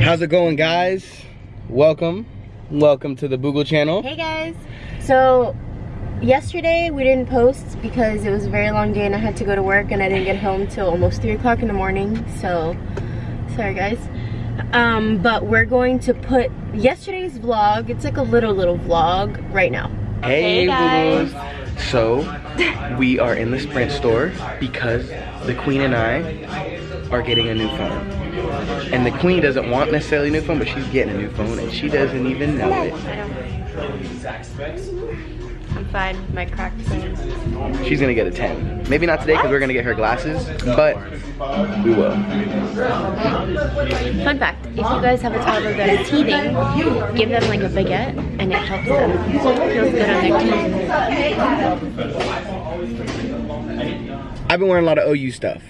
How's it going guys? Welcome. Welcome to the Boogle channel. Hey guys. So yesterday we didn't post because it was a very long day and I had to go to work and I didn't get home till almost 3 o'clock in the morning. So sorry guys. Um, but we're going to put yesterday's vlog, it's like a little little vlog right now. Hey, hey guys. Boogles. So we are in the Sprint store because the Queen and I are getting a new phone. And the queen doesn't want necessarily a new phone, but she's getting a new phone and she doesn't even know it. I'm fine my cracked phone. She's gonna get a 10. Maybe not today because we're gonna get her glasses, but we will. Fun fact, if you guys have a toddler that is teething, give them like a baguette and it helps them. It feels good on their teeth. I've been wearing a lot of OU stuff.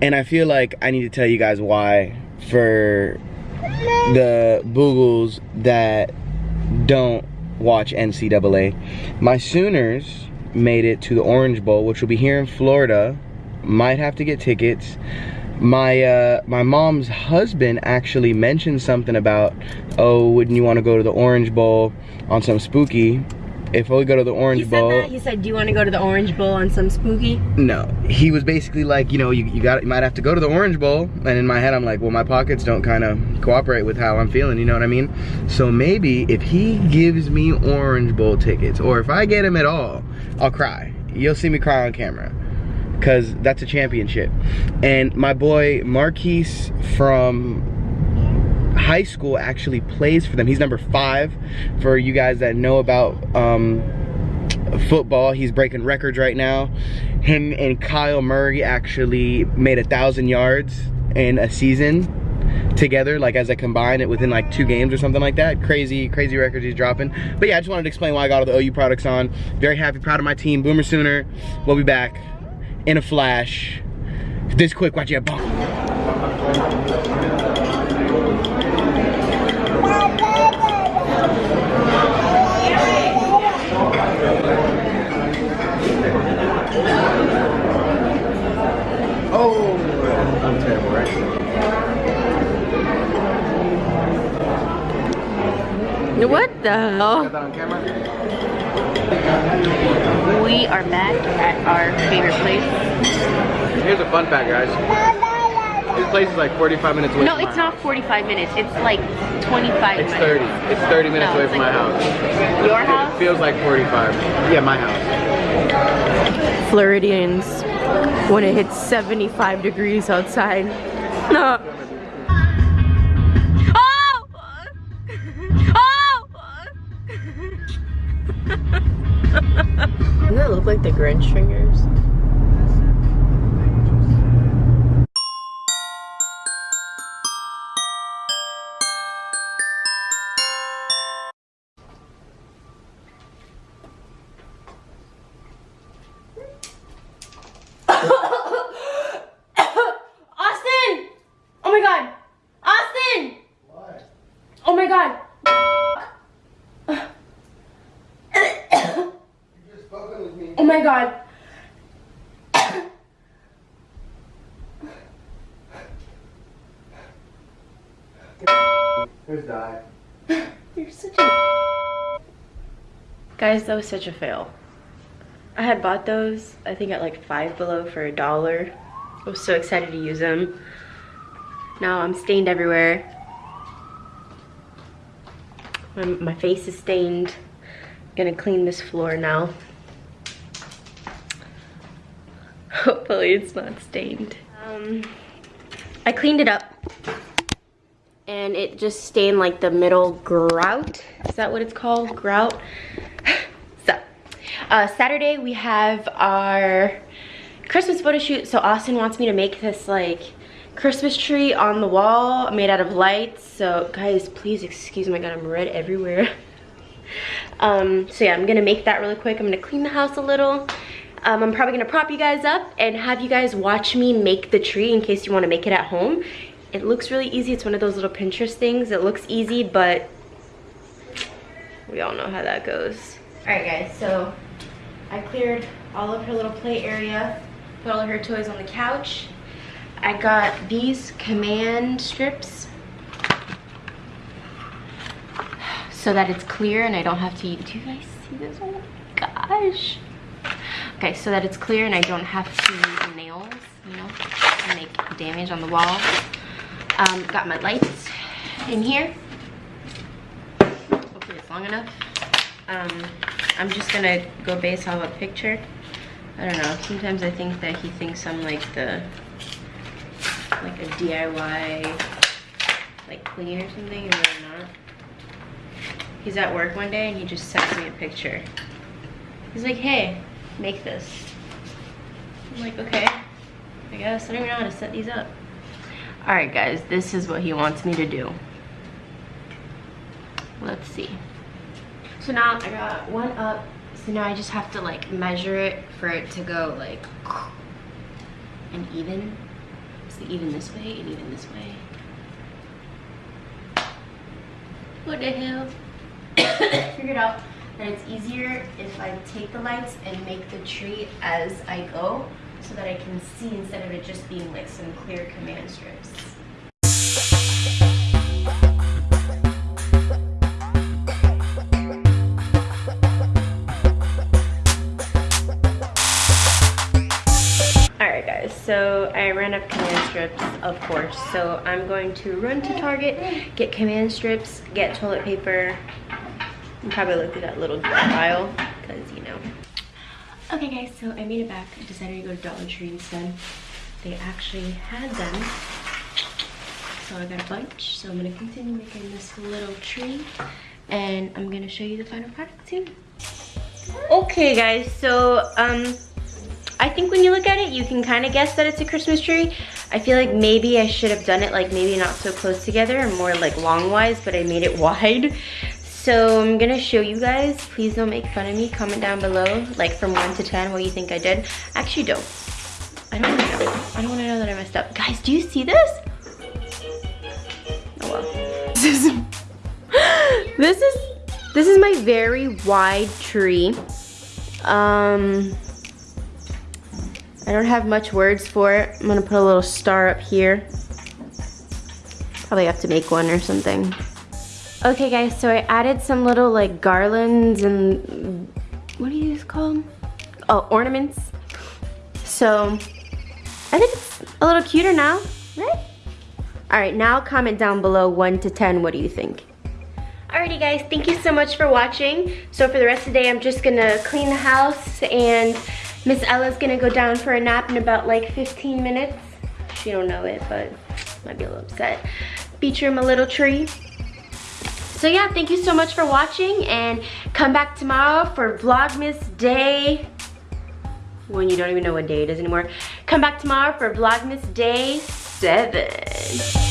And I feel like I need to tell you guys why for the Boogles that don't watch NCAA. My Sooners made it to the Orange Bowl, which will be here in Florida. Might have to get tickets. My uh, my mom's husband actually mentioned something about, oh, wouldn't you want to go to the Orange Bowl on some spooky? If we go to the Orange he Bowl. He said, do you want to go to the Orange Bowl on some spooky? No. He was basically like, you know, you, you got you might have to go to the Orange Bowl. And in my head, I'm like, well, my pockets don't kind of cooperate with how I'm feeling, you know what I mean? So maybe if he gives me Orange Bowl tickets, or if I get him at all, I'll cry. You'll see me cry on camera. Cause that's a championship. And my boy Marquise from high school actually plays for them. He's number five. For you guys that know about um, football. He's breaking records right now. Him and Kyler Murray actually made a thousand yards in a season together like as I combine it within like two games or something like that. Crazy crazy records he's dropping. But yeah i just wanted to explain why i got all the ou products on. Very happy proud of my team. Boomer sooner. We'll be back in a flash. This quick watch you bump Oh. What the hell? We are back at our favorite place. Here's a fun fact, guys. This place is like 45 minutes away No, it's not 45 minutes. It's like 25 It's 30. It's 30 minutes no, away from like my house. Your house? It feels like 45. Yeah, my house. Floridians when it hits 75 degrees outside. No. Oh! Oh! Doesn't that look like the Grinch fingers? God! Oh my god. Who's died? You're such a... Guys, that was such a fail. I had bought those, I think at like Five Below for a dollar. I was so excited to use them. Now I'm stained everywhere. My, my face is stained. I'm gonna clean this floor now. Hopefully it's not stained. Um, I cleaned it up and it just stained like the middle grout. Is that what it's called? Grout? so, uh, Saturday we have our Christmas photo shoot. So Austin wants me to make this like Christmas tree on the wall made out of lights. So guys, please excuse my god, I'm red everywhere. um, so yeah, I'm gonna make that really quick. I'm gonna clean the house a little um, I'm probably gonna prop you guys up and have you guys watch me make the tree in case you wanna make it at home. it looks really easy. It's one of those little Pinterest things. It looks easy, but we all know how that goes. All right, guys, so I cleared all of her little play area, put all of her toys on the couch. I got these command strips so that it's clear and I don't have to, do you guys see this? Oh my gosh. Okay, so that it's clear and I don't have to use nails, you know, to make damage on the wall. Um, got my lights in here. Hopefully it's long enough. Um, I'm just gonna go base off a picture. I don't know, sometimes I think that he thinks I'm like the, like a DIY, like clean or something, and I'm not. He's at work one day and he just sent me a picture. He's like, hey, make this. I'm like, okay, I guess. I don't even know how to set these up. All right, guys, this is what he wants me to do. Let's see. So now I got one up. So now I just have to like measure it for it to go like and even. Even this way and even this way. What the hell? Figured out that it's easier if I take the lights and make the tree as I go so that I can see instead of it just being like some clear command strips. I ran up command strips, of course. So I'm going to run to Target, get command strips, get toilet paper, and probably look through that little aisle, because you know, Okay guys, so I made it back. I decided to go to Dollar Tree instead. They actually had them. So I got a bunch. So I'm gonna continue making this little tree and I'm gonna show you the final product soon. Okay guys, so um, I think when you look at it, you can kind of guess that it's a Christmas tree. I feel like maybe I should have done it like maybe not so close together and more like long wise, but I made it wide. So I'm gonna show you guys. Please don't make fun of me. Comment down below, like from one to 10, what you think I did. Actually don't. I don't wanna know. I don't wanna know that I messed up. Guys, do you see this? Oh well. This is, this is, this is my very wide tree. Um, I don't have much words for it. I'm gonna put a little star up here. Probably have to make one or something. Okay guys, so I added some little like garlands and what do you call them? Oh, ornaments. So I think it's a little cuter now, right? All right, now comment down below one to 10, what do you think? Alrighty guys, thank you so much for watching. So for the rest of the day, I'm just gonna clean the house and Miss Ella's gonna go down for a nap in about like 15 minutes. She don't know it, but might be a little upset. Feature him a little tree. So yeah, thank you so much for watching and come back tomorrow for Vlogmas Day, when you don't even know what day it is anymore. Come back tomorrow for Vlogmas Day 7.